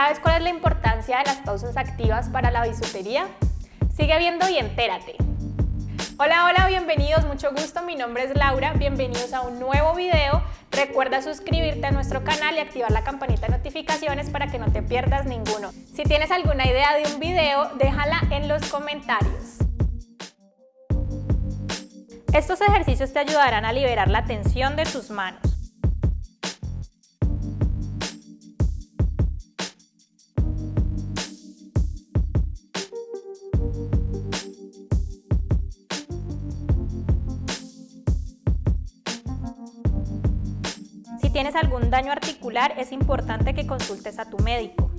¿Sabes cuál es la importancia de las pausas activas para la bisutería? Sigue viendo y entérate. Hola, hola, bienvenidos, mucho gusto, mi nombre es Laura, bienvenidos a un nuevo video. Recuerda suscribirte a nuestro canal y activar la campanita de notificaciones para que no te pierdas ninguno. Si tienes alguna idea de un video, déjala en los comentarios. Estos ejercicios te ayudarán a liberar la tensión de tus manos. Si tienes algún daño articular, es importante que consultes a tu médico.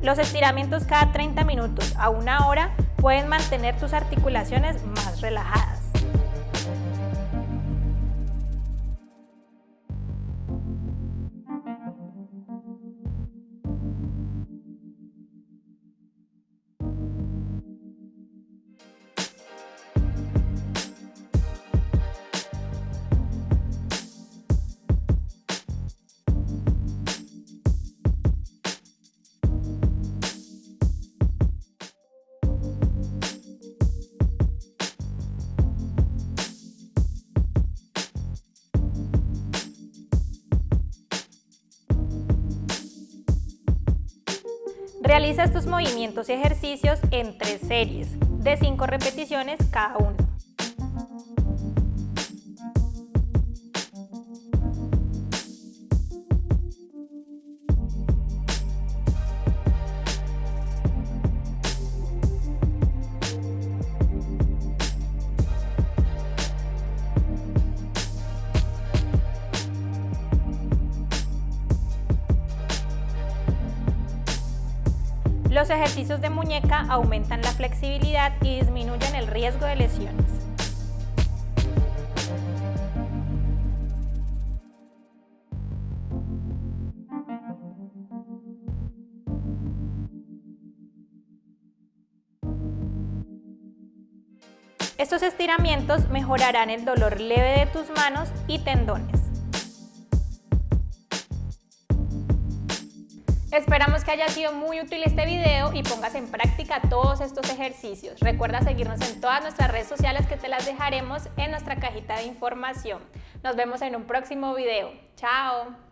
Los estiramientos cada 30 minutos a una hora pueden mantener tus articulaciones más relajadas. Realiza estos movimientos y ejercicios en tres series, de 5 repeticiones cada uno. Los ejercicios de muñeca aumentan la flexibilidad y disminuyen el riesgo de lesiones. Estos estiramientos mejorarán el dolor leve de tus manos y tendones. Esperamos que haya sido muy útil este video y pongas en práctica todos estos ejercicios. Recuerda seguirnos en todas nuestras redes sociales que te las dejaremos en nuestra cajita de información. Nos vemos en un próximo video. ¡Chao!